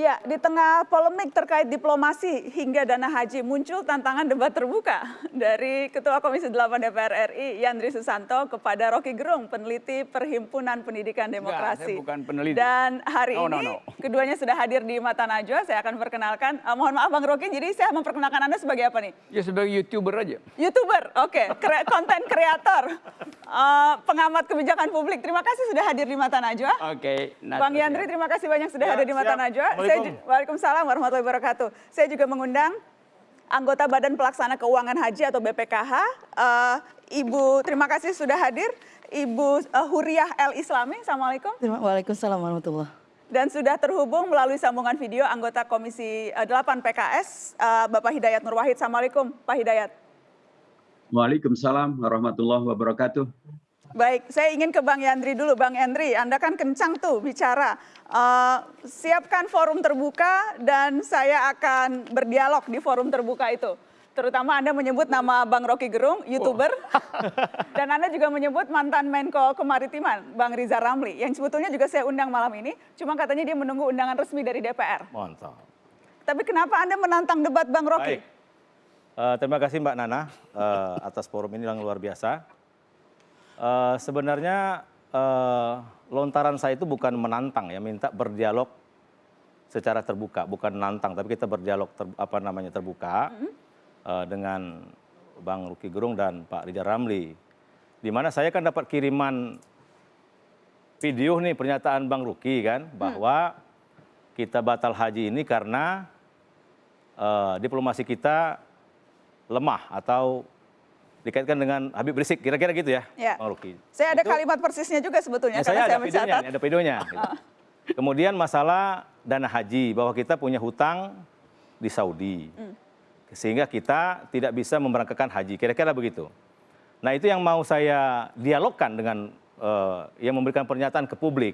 Ya, di tengah polemik terkait diplomasi hingga dana haji muncul tantangan debat terbuka dari Ketua Komisi 8 DPR RI Yandri Susanto kepada Rocky Gerung, peneliti Perhimpunan Pendidikan Demokrasi. Enggak, saya bukan peneliti. Dan hari no, ini no, no. keduanya sudah hadir di Mata Najwa. Saya akan perkenalkan. Uh, mohon maaf Bang Rocky, jadi saya memperkenalkan Anda sebagai apa nih? Ya sebagai youtuber aja. YouTuber, oke, okay. konten kreator, uh, pengamat kebijakan publik. Terima kasih sudah hadir di Mata Najwa. Oke. Okay, Bang Yandri, terima kasih banyak sudah Ya, hadir di Mata siap. Najwa. Saya, Waalaikumsalam. warahmatullahi wabarakatuh. Saya juga mengundang anggota Badan Pelaksana Keuangan Haji atau BPKH. Eh, Ibu, terima kasih sudah hadir. Ibu eh, Huriah El Islami, Assalamualaikum. Terima- Waalaikumsalam warahmatullah. Dan sudah terhubung melalui sambungan video anggota Komisi eh, 8 PKS, eh, Bapak Hidayat Nur Wahid. Assalamualaikum, Pak Hidayat. Waalaikumsalam warahmatullahi wabarakatuh. Baik, saya ingin ke Bang Yandri dulu. Bang Yandri, Anda kan kencang tuh bicara. Eh, siapkan forum terbuka dan saya akan berdialog di forum terbuka itu. Terutama Anda menyebut nama Bang Rocky Gerung, YouTuber. dan Anda juga menyebut mantan Menko Kemaritiman, Bang Riza Ramli. Yang sebetulnya juga saya undang malam ini. Cuma katanya dia menunggu undangan resmi dari DPR. Mantap. Tapi kenapa Anda menantang debat Bang Rocky? Baik. Eh, terima kasih Mbak Nana eh, atas forum ini yang luar biasa. Eh, sebenarnya eh, lontaran saya itu bukan menantang ya, minta berdialog secara terbuka, bukan menantang, tapi kita berdialog ter- apa namanya terbuka eh, dengan Bang Ruki Gerung dan Pak Rizal Ramli. Di mana saya kan dapat kiriman video nih pernyataan Bang Ruki kan bahwa kita batal haji ini karena eh, diplomasi kita lemah atau dikaitkan dengan Habib Rizik, kira-kira gitu ya, Ya. Bang Ruki. Saya ada Itu- kalimat persisnya juga sebetulnya Ya, karena saya saya ada videonya, mencatat. ada videonya. gitu. Kemudian masalah dana haji, bahwa kita punya hutang di Saudi. Sehingga kita tidak bisa memberangkatkan haji, kira-kira begitu. Nah itu yang mau saya dialogkan dengan eh, yang memberikan pernyataan ke publik.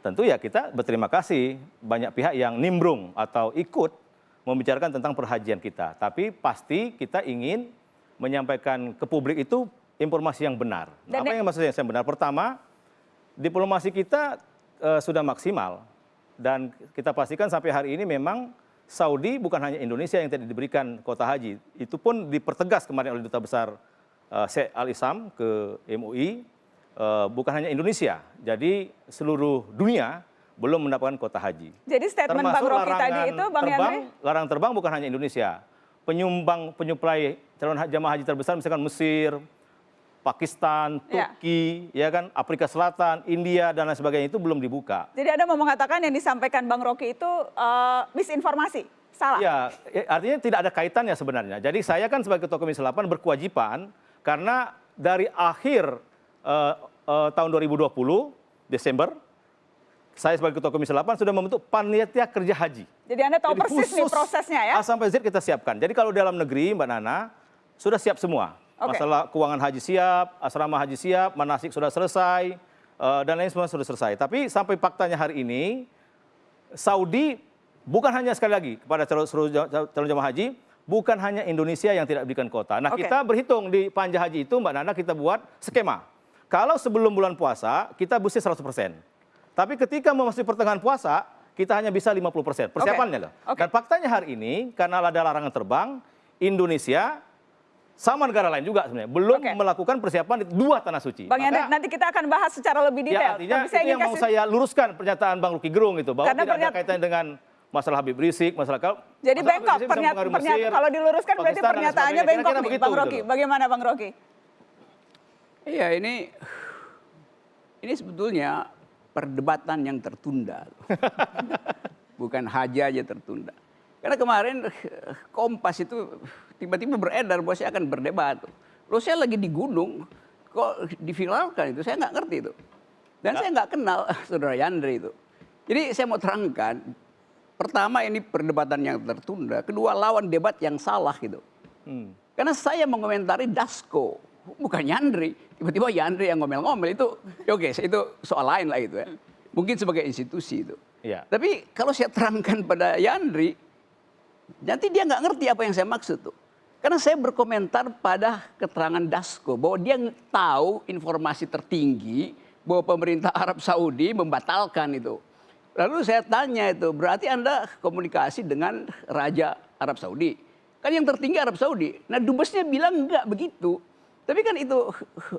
Tentu ya kita berterima kasih banyak pihak yang nimbrung atau ikut membicarakan tentang perhajian kita. Tapi pasti kita ingin menyampaikan ke publik itu informasi yang benar. Dan Apa yang- yang maksudnya yang benar? Pertama, diplomasi kita eh, sudah maksimal dan kita pastikan sampai hari ini memang Saudi bukan hanya Indonesia yang tidak diberikan kota haji, itu pun dipertegas kemarin oleh duta besar eh, Sheikh Al Isam ke MUI, eh, bukan hanya Indonesia, jadi seluruh dunia belum mendapatkan kota haji. Jadi statement Bang Rocky tadi itu, Bang terbang, larangan terbang bukan hanya Indonesia. Penyumbang penyuplai calon jamaah haji terbesar misalkan Mesir, Pakistan, Ya. Turki, ya kan, Afrika Selatan, India dan lain sebagainya itu belum dibuka. Jadi Anda mau mengatakan yang disampaikan Bang Rocky itu eh, misinformasi, salah? Ya, eh, artinya tidak ada kaitannya sebenarnya. Jadi saya kan sebagai Ketua Komisi 8 berkewajiban karena dari akhir eh, eh, tahun 2020 Desember saya sebagai Ketua Komisi 8 sudah membentuk panitia kerja haji. Jadi Anda tahu Jadi persis nih prosesnya ya? A sampai Z kita siapkan. Jadi kalau dalam negeri Mbak Nana sudah siap semua. Oke. Masalah keuangan haji siap, asrama haji siap, manasik sudah selesai eh, dan lain semua sudah selesai. Tapi sampai faktanya hari ini Saudi bukan hanya sekali lagi kepada calon jamaah haji, bukan hanya Indonesia yang tidak diberikan kota. Nah, Oke. kita berhitung di panja haji itu Mbak Nana kita buat skema. Kalau sebelum bulan puasa kita mesti 100%. Tapi ketika memasuki pertengahan puasa, kita hanya bisa 50%. Persiapannya loh. Oke. Dan faktanya hari ini karena ada larangan terbang, Indonesia sama negara lain juga sebenarnya belum Oke. melakukan persiapan di dua tanah suci. Bang Yandri, Maka- nanti kita akan bahas secara lebih detail. Ya artinya Tapi itu yang mau kasih- saya luruskan pernyataan Bang Ruki Gerung itu bahwa Karena tidak pernyat- ada kaitannya dengan masalah Habib Rizik, masalah kalau Jadi masalah bengkok, bisa pernyata, pernyata, Mesir, kalau diluruskan berarti Pakistan, dan pernyataannya bengkok Kira-kira nih, begitu Bang gitu Rocky. loh. Bagaimana Bang Rocky? Iya ini ini sebetulnya perdebatan yang tertunda. Bukan haji aja tertunda. Karena kemarin eh, Kompas itu tiba-tiba beredar bahwa saya akan berdebat. Loh saya lagi di gunung, kok diviralkan itu, saya nggak ngerti itu. Dan saya nggak kenal saudara Yandri itu. Jadi saya mau terangkan, pertama ini perdebatan yang tertunda, kedua lawan debat yang salah gitu. Hmm. Karena saya mengomentari Dasko, bukan Yandri. Tiba-tiba Yandri yang ngomel-ngomel itu, ya oke, itu soal lain lah itu ya. Mungkin sebagai institusi itu. Iya. Tapi kalau saya terangkan pada Yandri, nanti dia nggak ngerti apa yang saya maksud tuh. Karena saya berkomentar pada keterangan Dasko bahwa dia tahu informasi tertinggi bahwa pemerintah Arab Saudi membatalkan itu Lalu saya tanya itu, berarti Anda komunikasi dengan Raja Arab Saudi. Kan yang tertinggi Arab Saudi. Nah dubesnya bilang enggak begitu. Tapi kan itu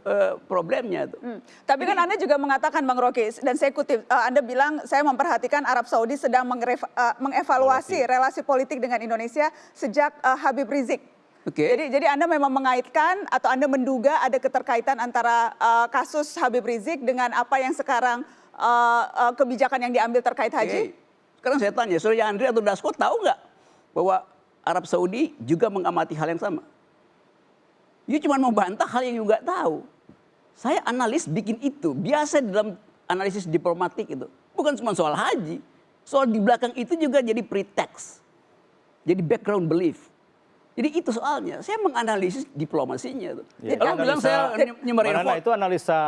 eh, problemnya tuh. Hmm. Tapi kan Anda juga mengatakan Bang Rocky dan saya kutip eh, Anda bilang saya memperhatikan Arab Saudi sedang eh, mengevaluasi relasi politik dengan Indonesia sejak eh, Habib Rizik. Oke. Jadi jadi Anda memang mengaitkan atau Anda menduga ada keterkaitan antara eh, kasus Habib Rizik dengan apa yang sekarang eh, eh, kebijakan yang diambil terkait haji? Oke. Sekarang saya tanya, Surya Andri atau Dasko tahu nggak bahwa Arab Saudi juga mengamati hal yang sama? You cuma membantah hal yang you nggak tahu. Saya analis bikin itu, biasa dalam analisis diplomatik itu. Bukan cuma soal haji, soal di belakang itu juga jadi pretext. Jadi background belief. Jadi itu soalnya, saya menganalisis diplomasinya. Tuh. Ya, Kalau bilang saya hoax. itu analisa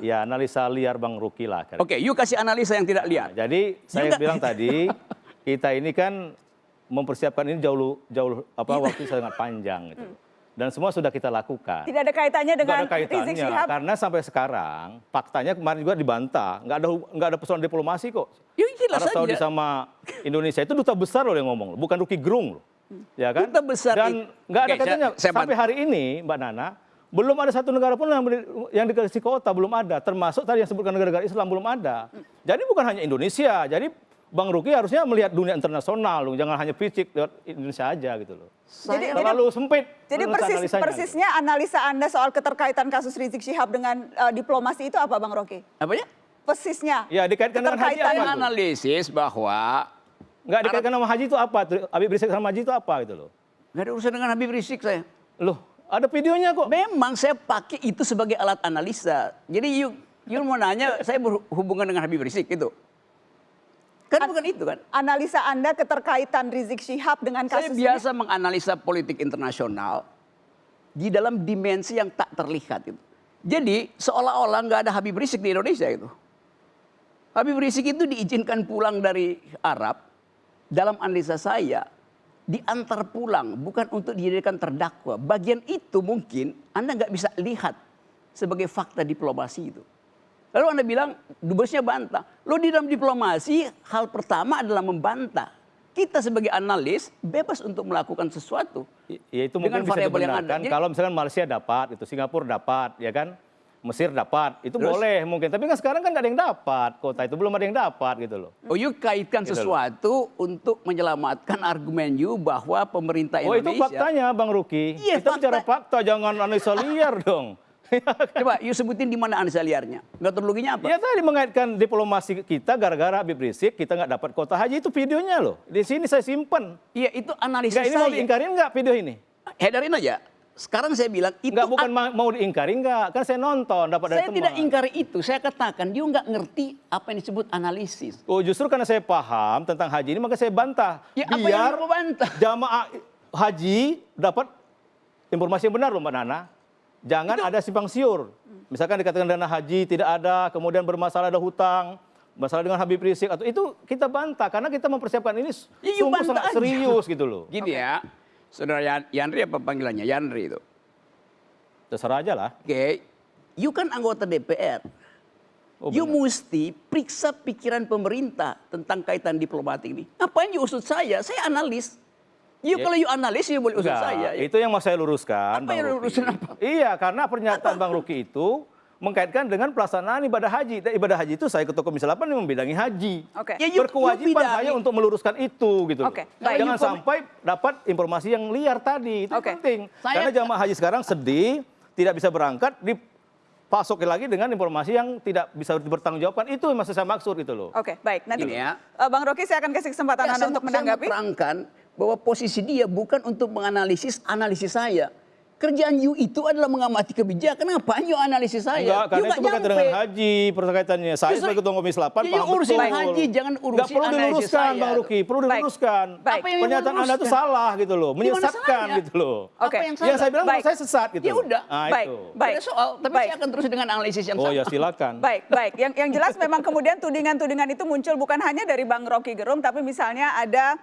ya analisa liar Bang Ruki lah. Oke, you kasih analisa yang tidak lihat. Nah, jadi saya Juga- bilang tadi kita ini kan mempersiapkan ini jauh jauh apa Iya. waktu sangat panjang gitu. Dan semua sudah kita lakukan. Tidak ada kaitannya Nggak dengan ada kaitannya Rizik Syihab. karena sampai sekarang faktanya kemarin juga dibantah nggak ada nggak ada persoalan diplomasi kok. Ya, Arab Saudi saja. sama Indonesia itu duta besar loh yang ngomong, bukan Ruki Gerung loh. Ya kan? Duta besar Dan nggak ada kaitannya sampai hari ini Mbak Nana belum ada satu negara pun yang, yang dikasih kota belum ada, termasuk tadi yang sebutkan negara-negara Islam belum ada. Jadi bukan hanya Indonesia, jadi Bang Ruki harusnya melihat dunia internasional, loh. jangan hanya fisik lewat Indonesia aja gitu loh. Jadi- Terlalu sempit. Jadi persis, analisanya, gitu. persisnya analisa Anda soal keterkaitan kasus Rizik Syihab dengan eh, diplomasi itu apa Bang Rocky? Apanya? Persisnya. Ya dikaitkan dengan haji apa analisis bahwa Nggak dikaitkan sama haji itu apa? Habib Rizik sama haji itu apa gitu loh. nggak ada urusan dengan Habib Rizik saya. Loh, ada videonya kok. Memang saya pakai itu sebagai alat analisa. Jadi you, you mau nanya saya berhubungan dengan Habib Rizik itu. Kan bukan itu kan. Analisa Anda keterkaitan Rizik Syihab dengan Saya kasus biasa menganalisa politik internasional di dalam dimensi yang tak terlihat itu. Jadi seolah-olah nggak ada Habib Rizik di Indonesia itu. Habib Rizik itu diizinkan pulang dari Arab dalam analisa saya diantar pulang bukan untuk dijadikan terdakwa. Bagian itu mungkin Anda nggak bisa lihat sebagai fakta diplomasi itu. Lalu Anda bilang dubesnya bantah. Lo di dalam diplomasi hal pertama adalah membantah. Kita sebagai analis bebas untuk melakukan sesuatu. Ya itu Dengan mungkin bisa variabel yang ada. Jadi- kalau misalkan Malaysia dapat, itu Singapura dapat, ya kan? Mesir dapat, itu Terus? boleh mungkin. Tapi kan sekarang kan nggak ada yang dapat, kota itu belum ada yang dapat gitu loh. Oh, you kaitkan Gitu loh. sesuatu untuk menyelamatkan argumen you bahwa pemerintah Oh itu Indonesia. faktanya Bang Ruki. Iya, Kita fakta. bicara fakta, jangan analisa liar dong. Coba you sebutin di mana analisa liarnya. Metodologinya apa? Ya tadi mengaitkan diplomasi kita gara-gara Habib Rizik kita nggak dapat kota haji itu videonya loh. Di sini saya simpen. Iya itu analisis Nggak ini mau saya. diingkarin nggak video ini? Hedarin aja. Sekarang saya bilang itu Nggak bukan an- ma- mau diingkarin nggak? Kan saya nonton dapat dari saya teman. tidak ingkari itu. Saya katakan dia nggak ngerti apa yang disebut analisis. Oh justru karena saya paham tentang haji ini maka saya bantah. Ya, apa yang Biar mau bantah? jamaah haji dapat informasi yang benar loh Mbak Nana. Jangan ada simpang siur. Misalkan dikatakan dana haji tidak ada, kemudian bermasalah ada hutang, masalah dengan Habib Rizik atau itu kita bantah karena kita mempersiapkan ini Ya, sungguh sangat aja. serius gitu loh. Gini ya, saudara Yan- Yandri apa panggilannya? Yandri itu. Terserah aja lah. Oke, you kan anggota DPR. Oh, you benar. mesti periksa pikiran pemerintah tentang kaitan diplomatik ini. Ngapain you usut saya? Saya analis. You Ya. kalau you analis, you boleh Enggak, saya. itu yang mau saya luruskan. Apa Bang yang lurusin apa? Iya, karena pernyataan Bang Ruki itu mengkaitkan dengan pelaksanaan ibadah haji. Dan ibadah haji itu saya ketua Komisi 8 yang membidangi haji. Oke. Ya, you- Berkewajiban you saya untuk meluruskan itu gitu. baik. Jangan You kom- sampai dapat informasi yang liar tadi. Itu Oke. penting. Saya- Karena jamaah haji sekarang sedih, tidak bisa berangkat, dipasokin lagi dengan informasi yang tidak bisa dipertanggungjawabkan. Itu yang maksud saya maksud gitu loh. Oke, baik. Nanti Gini ya. eh, Bang Rocky saya akan kasih kesempatan Ya, Anda saya, untuk saya menanggapi. Bahwa posisi dia bukan untuk menganalisis analisis saya. Kerjaan you itu adalah mengamati kebijakan. Ngapain you analisis saya? Enggak, karena You itu berkaitan nyampe. dengan haji perkaitannya. Saya Justru- sebagai ketua Komisi 8 Ya, paham urusin betul. haji, jangan urusin Nggak perlu diluruskan saya. Bang Ruki, perlu diluruskan. Baik. Apa yang you Pernyataan Anda itu salah gitu loh, menyesatkan gitu loh. Oke. Apa yang Ya salah? saya bilang Baik. saya sesat gitu. Ya udah. Nah, Baik. itu. Baik. Ada soal, tapi Baik. saya akan terus dengan analisis yang Oh sama. ya silakan. Baik, baik. Yang yang jelas memang kemudian tudingan-tudingan itu muncul bukan hanya dari Bang Rocky Gerung, tapi misalnya ada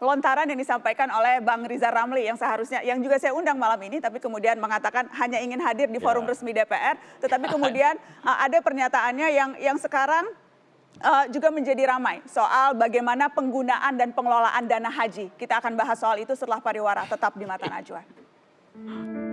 lontaran yang disampaikan oleh Bang Riza Ramli yang seharusnya yang juga saya undang malam ini tapi kemudian mengatakan hanya ingin hadir di forum Ya. resmi DPR tetapi kemudian uh, ada pernyataannya yang yang sekarang uh, juga menjadi ramai soal bagaimana penggunaan dan pengelolaan dana haji. Kita akan bahas soal itu setelah pariwara tetap di Mata Najwa.